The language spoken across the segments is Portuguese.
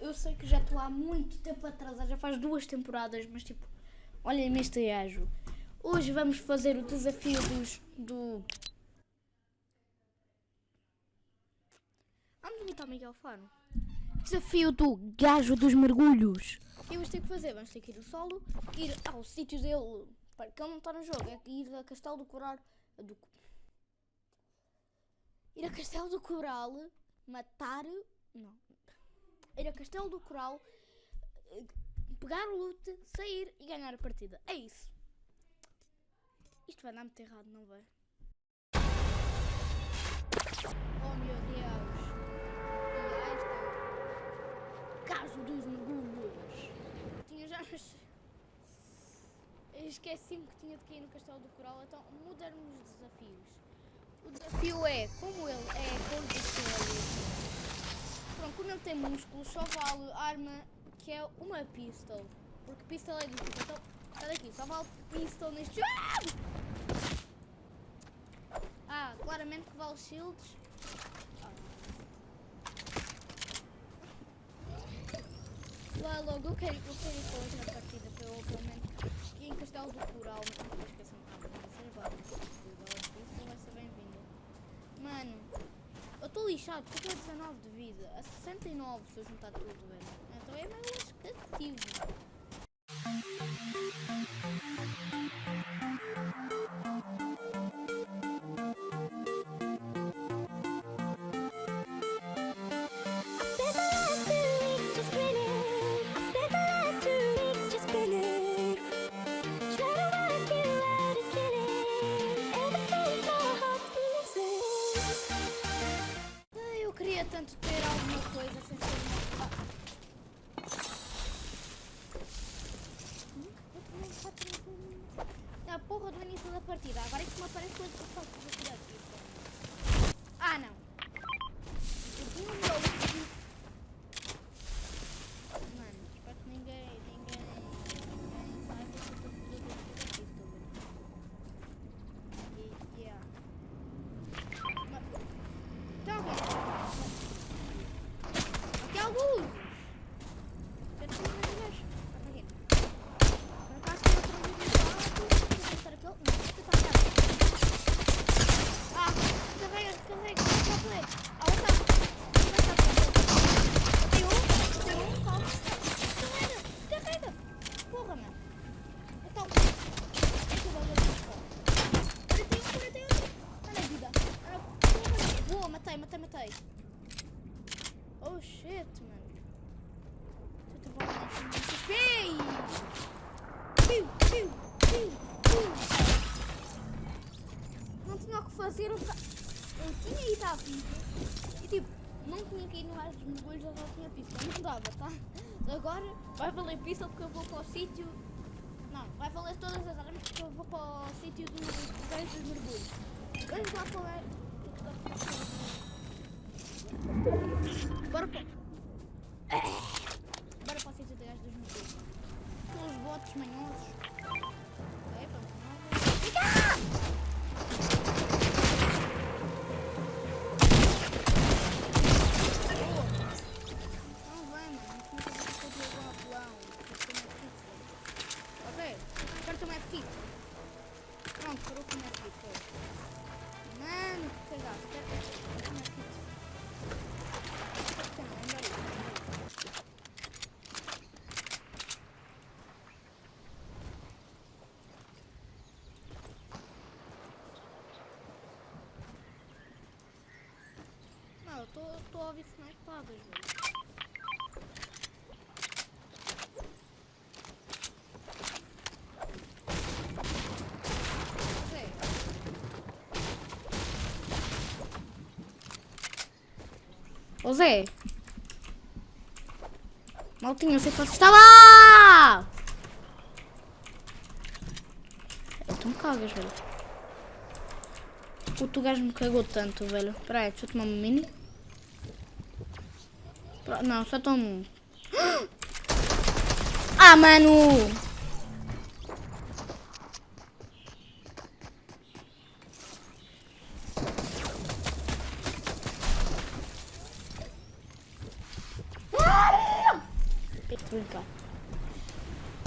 eu sei que já estou há muito tempo atrasada, já faz duas temporadas, mas tipo, olhem-me este gajo. Hoje vamos fazer o desafio dos. do. Vamos imitar o Miguel Faro. Desafio do gajo dos mergulhos. O que vamos ter que fazer? Vamos ter que ir ao solo, ir ao sítio dele, para que ele não está no jogo, é ir a Castelo do Coral. Do, ir a Castelo do Coral, matar. Não. Ir a Castelo do Coral, eh, pegar o loot, sair e ganhar a partida. É isso. Isto vai dar muito errado, não vai? Oh meu Deus! E esta. Caso dos mergulhos! Tinha já. Esqueci-me que tinha de cair no Castelo do Coral, então mudaram os desafios. O desafio é, como ele é condicionalista, pronto, como ele tem músculos, só vale arma que é uma pistol. Porque pistol é difícil. Então, olha aqui, só vale pistol neste jogo. Ah, claramente que vale shields. Lá logo, eu quero, eu quero ir hoje na partida, para eu pelo menos ir em Castelo do Coral, não esqueçam de ah, ser agora, isso vai ser bem-vindo. Mano, estou lixado eu tenho 19 de vida, a 69 se eu juntar tudo, velho. Então é meio escativo. Agora é que me aparece coisa que eu faço de tirar aqui. Ah não. Eu tinha um meu look. Mano, espero que ninguém. ninguém. ninguém saiba que eu estou fazendo aqui, estou a ver. E- Yeah. Mas- Então, Aqui há alguns. Já tinha mais vez. Aqui. Por acaso tem outro vídeo de lado. Vou testar aquele. Não, vou testar aquele. Ah, carrega, carrega. Só play. Ah, outra. Outra, outra. Tem um, tem um, calma. Carrega, carrega. Porra, mano. Então. Esse é o bagulho de escola. 41, 41. Olha a vida. Olha a porra. Boa, matei, matei, matei. Oh shit, mano. Deixa eu trabalhar aqui no XP. Piu, piu, piu, piu. Não tinha o que fazer, eu, ta- eu tinha ido à pista e tipo, não tinha que ir no ar dos mergulhos, eu só tinha pista. Não dava, tá? Agora vai valer pista porque eu vou para o sítio. Não, vai valer todas as armas porque eu vou para o sítio do gajo dos mergulhos. Vamos lá para o. Bora para. Tô, tô a ouvir snipadas, velho. Sei. Ô Zé! Maltinho, você está lá! É, tu me cagas, velho. O tu gajo me cagou tanto, velho. Espera deixa eu tomar uma mini. Não, só tomo um. Ah, mano!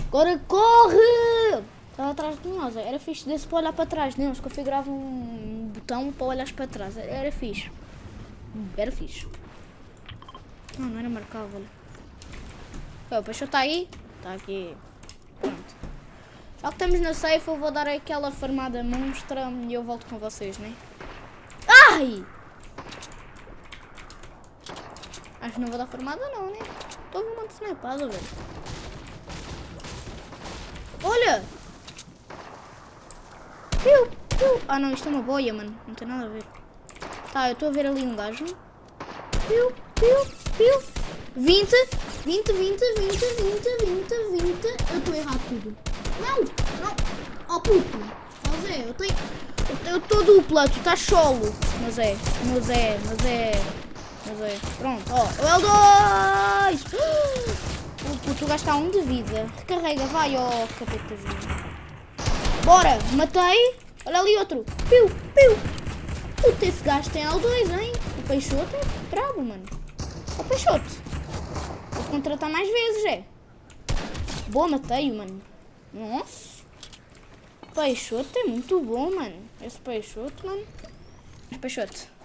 Agora corre! Estava atrás de nós. Era fixe desse para olhar para trás. Não, eles configuravam um botão para olhar para trás. Era fixe. Era fixe. Não, não era marcável. O peixe está aí? Está aqui. Pronto. Já que estamos na safe, eu vou dar aquela farmada monstra e eu volto com vocês, né? Ai! Acho que não vou dar farmada não, né? Estou a um de snipado, velho. Olha! Piu, piu. Ah não, isto é uma boia, mano. Não tem nada a ver. Tá, eu estou a ver ali um gajo. Piu, piu, piu. 20, 20, 20, 20, 20, 20, 20. Eu estou errado tudo. Não, não. Oh puto. Mas é, eu tenho... Eu estou dupla, tu estás solo. Mas é, mas é, mas é. Mas é. Pronto, ó. Oh, L2! O puto, o gajo está a um de vida. Recarrega, vai, ó, oh, capetazinho. Bora, matei. Olha ali outro. Piu, piu. Puta, esse gajo tem L2, hein? O Peixoto é brabo, mano. O Peixoto. Vou contratar mais vezes, é. Boa, matei-o, mano. Nossa. Peixoto é muito bom, mano. Esse Peixoto, mano. Peixoto.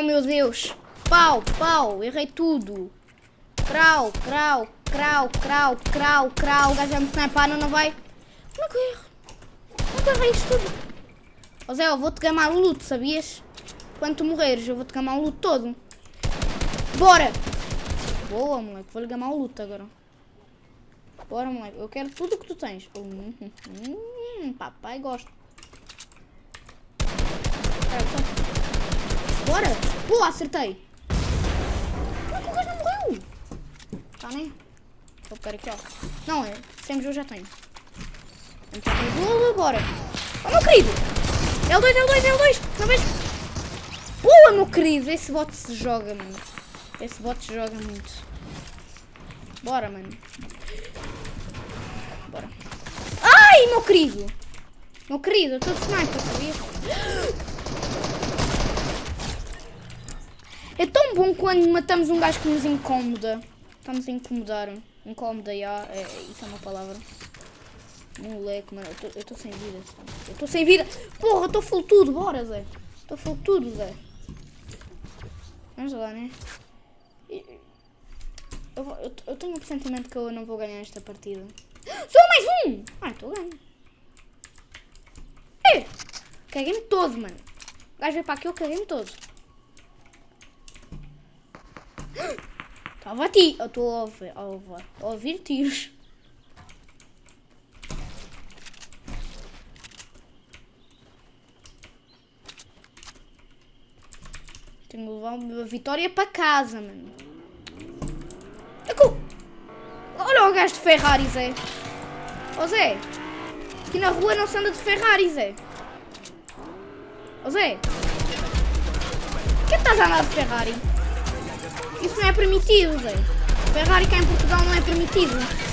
Oh meu Deus! Pau, pau, errei tudo. Crau, crau, crau, crau, crau, crau. O gajo vai me snipar, não, não vai. Como é que eu erro? É errei isto tudo? Ó Zé, eu vou-te gamar o loot, sabias? Quando tu morreres, eu vou-te gamar o loot todo. Bora! Boa, moleque. Vou-lhe gamar o loot agora. Bora, moleque. Eu quero tudo o que tu tens. Hum, hum, hum, papai gosta. Bora! Boa, acertei! Como é que o gajo não morreu? Tá, né? Vou pegar aqui, ó. Não, é. Sempre eu já tenho. Então, vou bora! Oh, meu querido! L2, L2, L2! Não vejo! Boa, meu querido! Esse bot se joga, mano. Esse bot se joga muito. Bora, mano. Bora. Ai, meu querido! Meu querido, eu estou de sniper, sabias? É tão bom quando matamos um gajo que nos incomoda. Estamos a incomodar. Incómoda, já. É, isso é uma palavra. Moleque, mano. Eu estou sem vida. Eu estou sem vida. Porra, eu estou full tudo. Bora, Zé. Estou full tudo, Zé. Vamos lá, né? Eu, eu, eu, tenho um pressentimento que eu não vou ganhar esta partida. Só mais um! Ah, estou ganho. Caguei-me todo, mano. O gajo veio para aqui, eu caguei-me todo. Estava a ti. Eu estou a ouvir, a, ouvir, a ouvir tiros. Tenho que levar uma vitória para casa, mano. Olha o gajo de Ferrari, Zé. Zé. Aqui na rua não se anda de Ferrari, Zé. Ó Zé. Por que estás a andar de Ferrari? Isso não é permitido, velho. Ferrari cá em Portugal não é permitido.